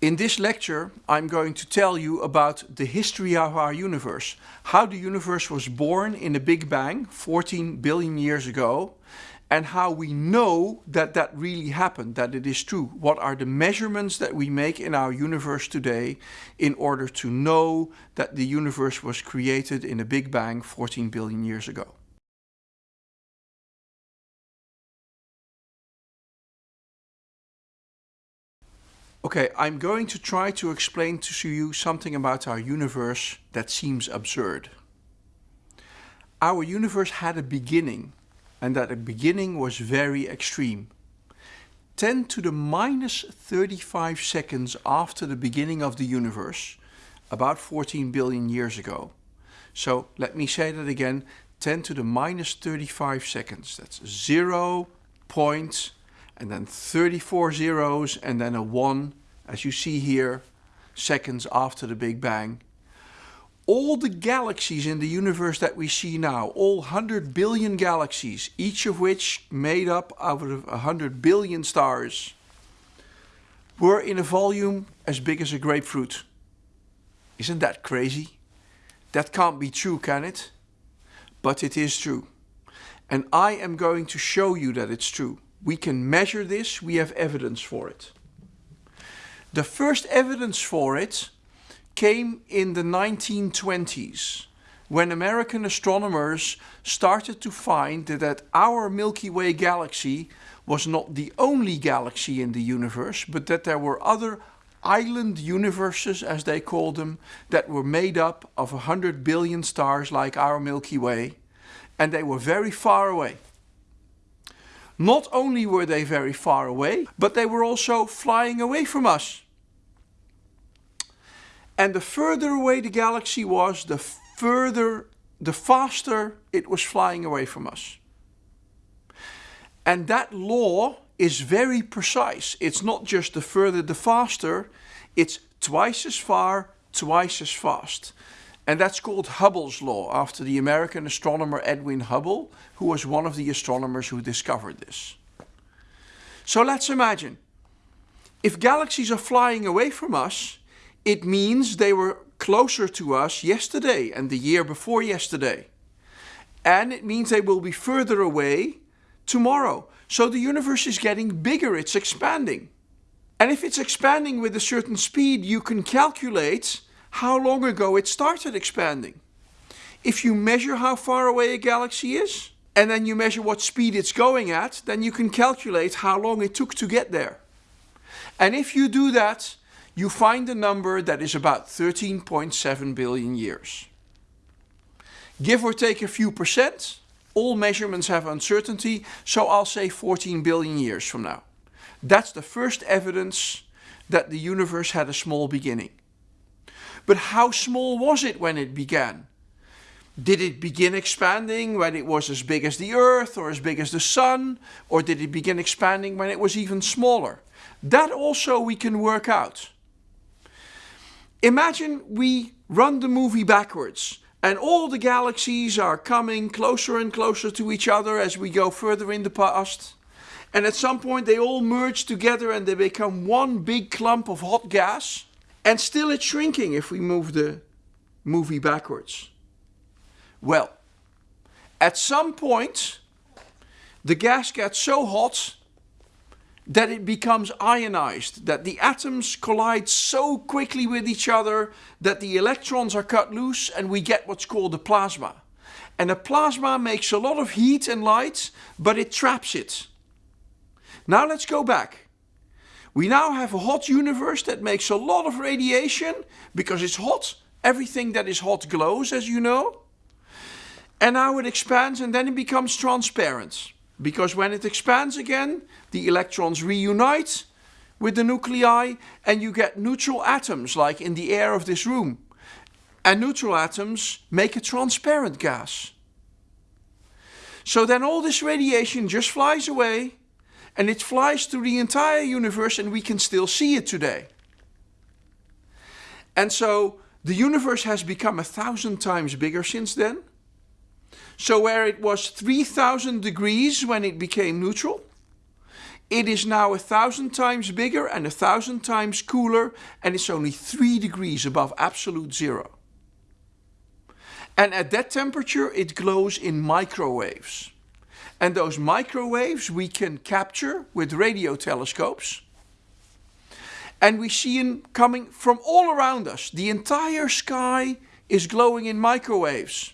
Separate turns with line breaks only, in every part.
In this lecture, I'm going to tell you about the history of our universe, how the universe was born in the Big Bang 14 billion years ago, and how we know that that really happened, that it is true. What are the measurements that we make in our universe today in order to know that the universe was created in a Big Bang 14 billion years ago. Okay, I'm going to try to explain to you something about our universe that seems absurd. Our universe had a beginning, and that beginning was very extreme. 10 to the minus 35 seconds after the beginning of the universe, about 14 billion years ago. So let me say that again, 10 to the minus 35 seconds. That's 0, point, and then 34 zeros and then a 1, as you see here, seconds after the Big Bang. All the galaxies in the universe that we see now, all 100 billion galaxies, each of which made up out of 100 billion stars, were in a volume as big as a grapefruit. Isn't that crazy? That can't be true, can it? But it is true. And I am going to show you that it's true. We can measure this, we have evidence for it. The first evidence for it came in the 1920s when American astronomers started to find that our Milky Way galaxy was not the only galaxy in the universe, but that there were other island universes, as they called them, that were made up of 100 billion stars like our Milky Way, and they were very far away. Not only were they very far away, but they were also flying away from us. And the further away the galaxy was, the further, the faster it was flying away from us. And that law is very precise. It's not just the further the faster, it's twice as far, twice as fast. And that's called Hubble's law, after the American astronomer Edwin Hubble, who was one of the astronomers who discovered this. So let's imagine, if galaxies are flying away from us, it means they were closer to us yesterday and the year before yesterday. And it means they will be further away tomorrow. So the universe is getting bigger, it's expanding. And if it's expanding with a certain speed, you can calculate how long ago it started expanding. If you measure how far away a galaxy is, and then you measure what speed it's going at, then you can calculate how long it took to get there. And if you do that, you find a number that is about 13.7 billion years. Give or take a few percent, all measurements have uncertainty, so I'll say 14 billion years from now. That's the first evidence that the universe had a small beginning. But how small was it when it began? Did it begin expanding when it was as big as the Earth or as big as the Sun? Or did it begin expanding when it was even smaller? That also we can work out. Imagine we run the movie backwards and all the galaxies are coming closer and closer to each other as we go further in the past. And at some point they all merge together and they become one big clump of hot gas. And still it's shrinking if we move the movie backwards. Well, at some point, the gas gets so hot that it becomes ionized, that the atoms collide so quickly with each other that the electrons are cut loose and we get what's called a plasma. And a plasma makes a lot of heat and light, but it traps it. Now let's go back. We now have a hot universe that makes a lot of radiation because it's hot. Everything that is hot glows, as you know. And now it expands and then it becomes transparent. Because when it expands again, the electrons reunite with the nuclei and you get neutral atoms like in the air of this room. And neutral atoms make a transparent gas. So then all this radiation just flies away and it flies through the entire universe and we can still see it today. And so the universe has become a thousand times bigger since then. So where it was 3000 degrees when it became neutral, It is now a thousand times bigger and a thousand times cooler and it's only three degrees above absolute zero. And at that temperature it glows in microwaves. And those microwaves we can capture with radio telescopes. And we see them coming from all around us. The entire sky is glowing in microwaves.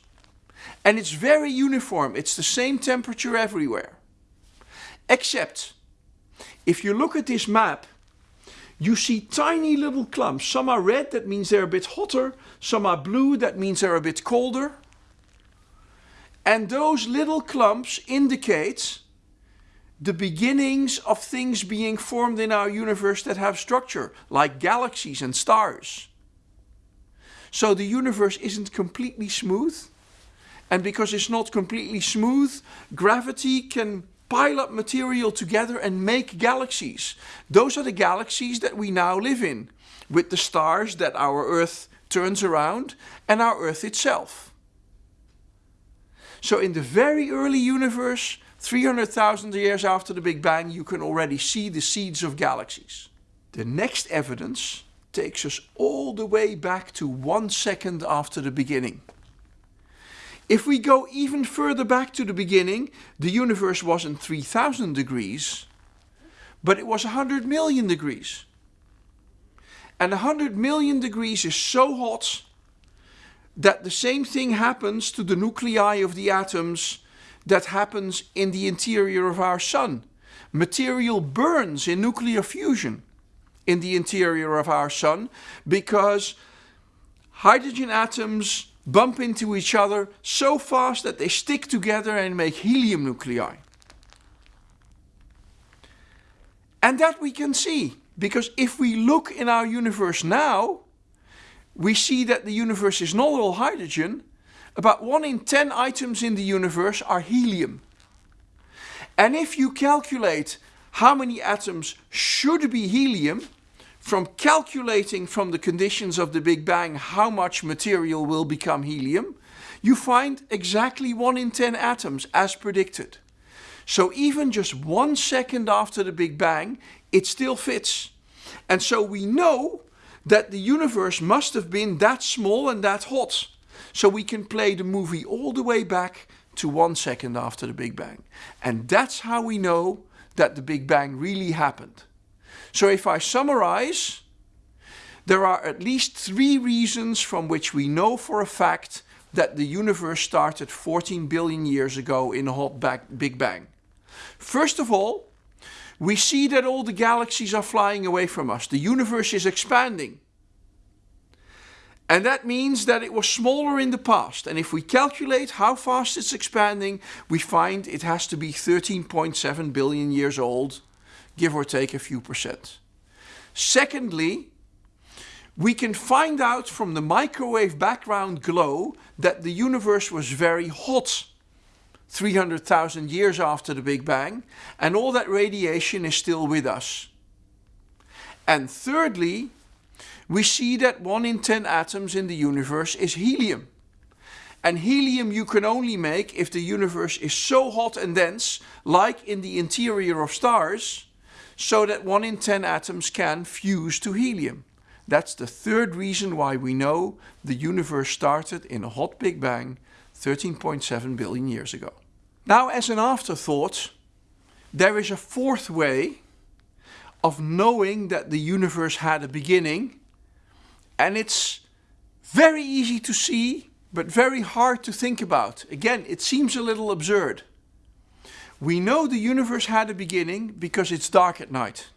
And it's very uniform. It's the same temperature everywhere. Except, if you look at this map, you see tiny little clumps. Some are red, that means they're a bit hotter. Some are blue, that means they're a bit colder. And those little clumps indicate the beginnings of things being formed in our universe that have structure, like galaxies and stars. So the universe isn't completely smooth. And because it's not completely smooth, gravity can pile up material together and make galaxies. Those are the galaxies that we now live in, with the stars that our Earth turns around and our Earth itself. So in the very early universe, 300,000 years after the Big Bang, you can already see the seeds of galaxies. The next evidence takes us all the way back to one second after the beginning. If we go even further back to the beginning, the universe wasn't 3000 degrees, but it was 100 million degrees. And 100 million degrees is so hot that the same thing happens to the nuclei of the atoms that happens in the interior of our sun. Material burns in nuclear fusion in the interior of our sun because hydrogen atoms bump into each other so fast that they stick together and make helium nuclei. And that we can see because if we look in our universe now, we see that the universe is not all hydrogen. About 1 in 10 items in the universe are helium. And if you calculate how many atoms should be helium, from calculating from the conditions of the Big Bang how much material will become helium, you find exactly 1 in 10 atoms as predicted. So even just one second after the Big Bang, it still fits. And so we know that the universe must have been that small and that hot. So we can play the movie all the way back to one second after the Big Bang. And that's how we know that the Big Bang really happened. So if I summarize, there are at least three reasons from which we know for a fact that the universe started 14 billion years ago in a hot Big Bang. First of all, we see that all the galaxies are flying away from us. The universe is expanding. And that means that it was smaller in the past. And if we calculate how fast it's expanding, we find it has to be 13.7 billion years old, give or take a few percent. Secondly, we can find out from the microwave background glow that the universe was very hot 300,000 years after the Big Bang, and all that radiation is still with us. And thirdly, we see that 1 in 10 atoms in the universe is helium. And helium you can only make if the universe is so hot and dense, like in the interior of stars, so that 1 in 10 atoms can fuse to helium. That's the third reason why we know the universe started in a hot Big Bang 13.7 billion years ago. Now as an afterthought, there is a fourth way of knowing that the universe had a beginning and it's very easy to see but very hard to think about. Again, it seems a little absurd. We know the universe had a beginning because it's dark at night.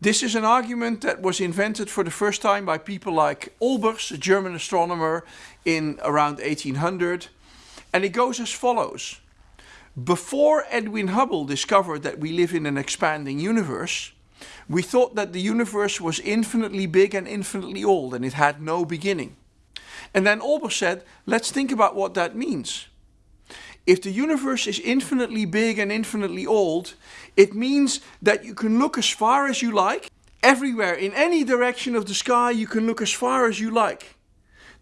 This is an argument that was invented for the first time by people like Olbers, a German astronomer in around 1800 and it goes as follows. Before Edwin Hubble discovered that we live in an expanding universe, we thought that the universe was infinitely big and infinitely old and it had no beginning. And then Olbers said, let's think about what that means. If the universe is infinitely big and infinitely old, it means that you can look as far as you like. Everywhere, in any direction of the sky, you can look as far as you like.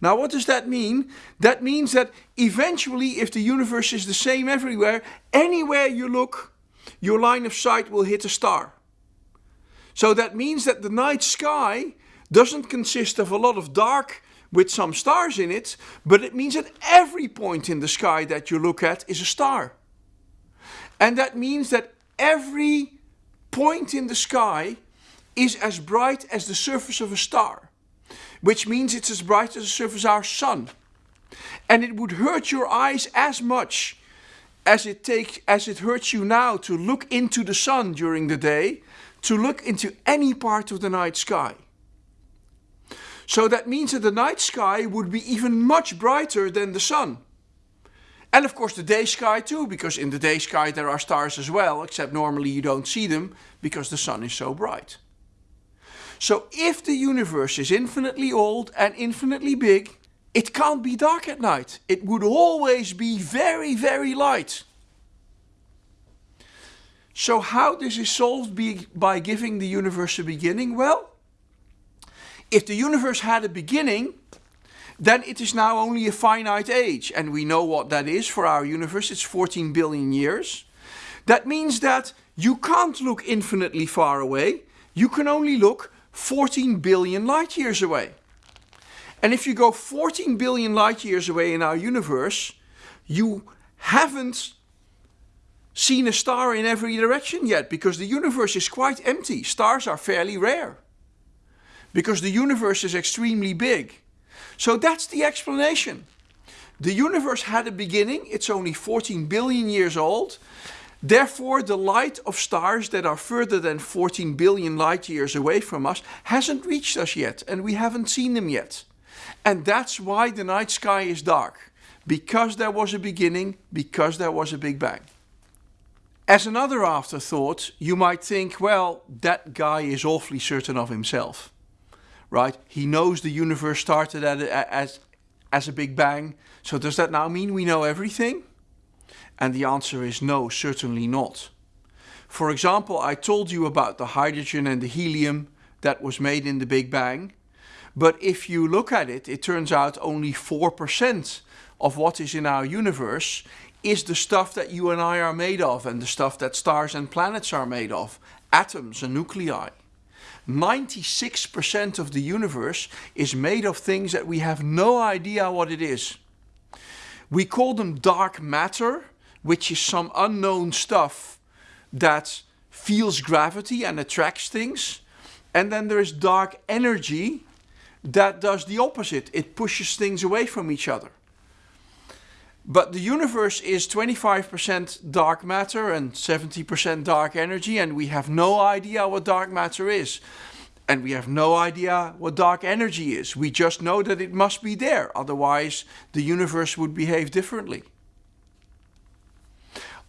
Now what does that mean? That means that eventually if the universe is the same everywhere, anywhere you look, your line of sight will hit a star. So that means that the night sky doesn't consist of a lot of dark with some stars in it, but it means that every point in the sky that you look at is a star. And that means that every point in the sky is as bright as the surface of a star, which means it's as bright as the surface of our sun. And it would hurt your eyes as much as it take as it hurts you now to look into the sun during the day, to look into any part of the night sky. So that means that the night sky would be even much brighter than the sun. And of course the day sky too, because in the day sky there are stars as well, except normally you don't see them because the sun is so bright. So if the universe is infinitely old and infinitely big, it can't be dark at night. It would always be very, very light. So how this is solved by giving the universe a beginning? Well, if the universe had a beginning, then it is now only a finite age. And we know what that is for our universe. It's 14 billion years. That means that you can't look infinitely far away. You can only look 14 billion light years away. And if you go 14 billion light years away in our universe, you haven't seen a star in every direction yet because the universe is quite empty. Stars are fairly rare because the universe is extremely big. So that's the explanation. The universe had a beginning, it's only 14 billion years old. Therefore, the light of stars that are further than 14 billion light years away from us hasn't reached us yet and we haven't seen them yet. And that's why the night sky is dark. Because there was a beginning, because there was a Big Bang. As another afterthought, you might think, well, that guy is awfully certain of himself. Right? He knows the universe started at, as, as a Big Bang. So does that now mean we know everything? And the answer is no, certainly not. For example, I told you about the hydrogen and the helium that was made in the Big Bang. But if you look at it, it turns out only 4% of what is in our universe is the stuff that you and I are made of and the stuff that stars and planets are made of, atoms and nuclei. 96% of the universe is made of things that we have no idea what it is. We call them dark matter, which is some unknown stuff that feels gravity and attracts things. And then there is dark energy, that does the opposite. It pushes things away from each other. But the universe is 25% dark matter and 70% dark energy and we have no idea what dark matter is. And we have no idea what dark energy is. We just know that it must be there, otherwise the universe would behave differently.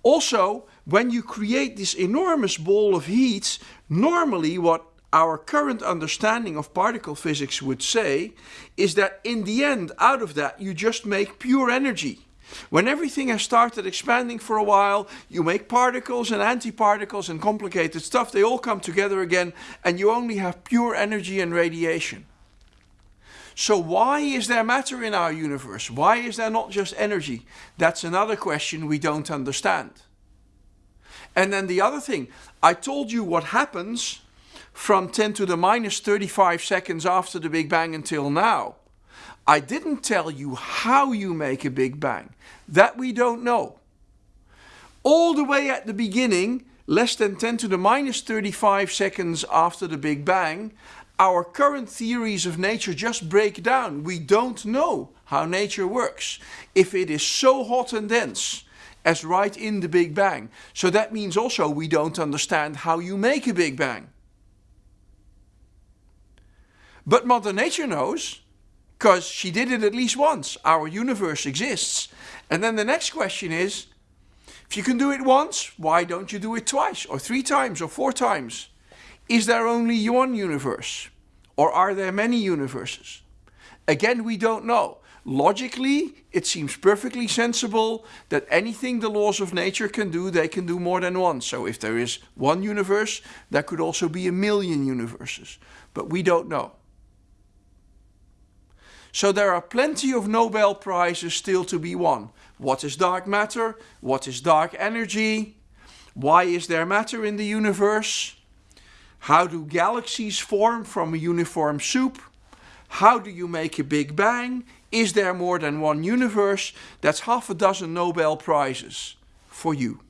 Also, when you create this enormous ball of heat, normally what our current understanding of particle physics would say is that in the end, out of that, you just make pure energy. When everything has started expanding for a while, you make particles and antiparticles and complicated stuff, they all come together again and you only have pure energy and radiation. So why is there matter in our universe? Why is there not just energy? That's another question we don't understand. And then the other thing, I told you what happens from 10 to the minus 35 seconds after the Big Bang until now. I didn't tell you how you make a Big Bang. That we don't know. All the way at the beginning, less than 10 to the minus 35 seconds after the Big Bang, our current theories of nature just break down. We don't know how nature works. If it is so hot and dense as right in the Big Bang. So that means also we don't understand how you make a Big Bang. But Mother Nature knows, because she did it at least once. Our universe exists. And then the next question is, if you can do it once, why don't you do it twice, or three times, or four times? Is there only one universe? Or are there many universes? Again, we don't know. Logically, it seems perfectly sensible that anything the laws of nature can do, they can do more than once. So if there is one universe, there could also be a million universes. But we don't know. So there are plenty of Nobel Prizes still to be won. What is dark matter? What is dark energy? Why is there matter in the universe? How do galaxies form from a uniform soup? How do you make a Big Bang? Is there more than one universe? That's half a dozen Nobel Prizes for you.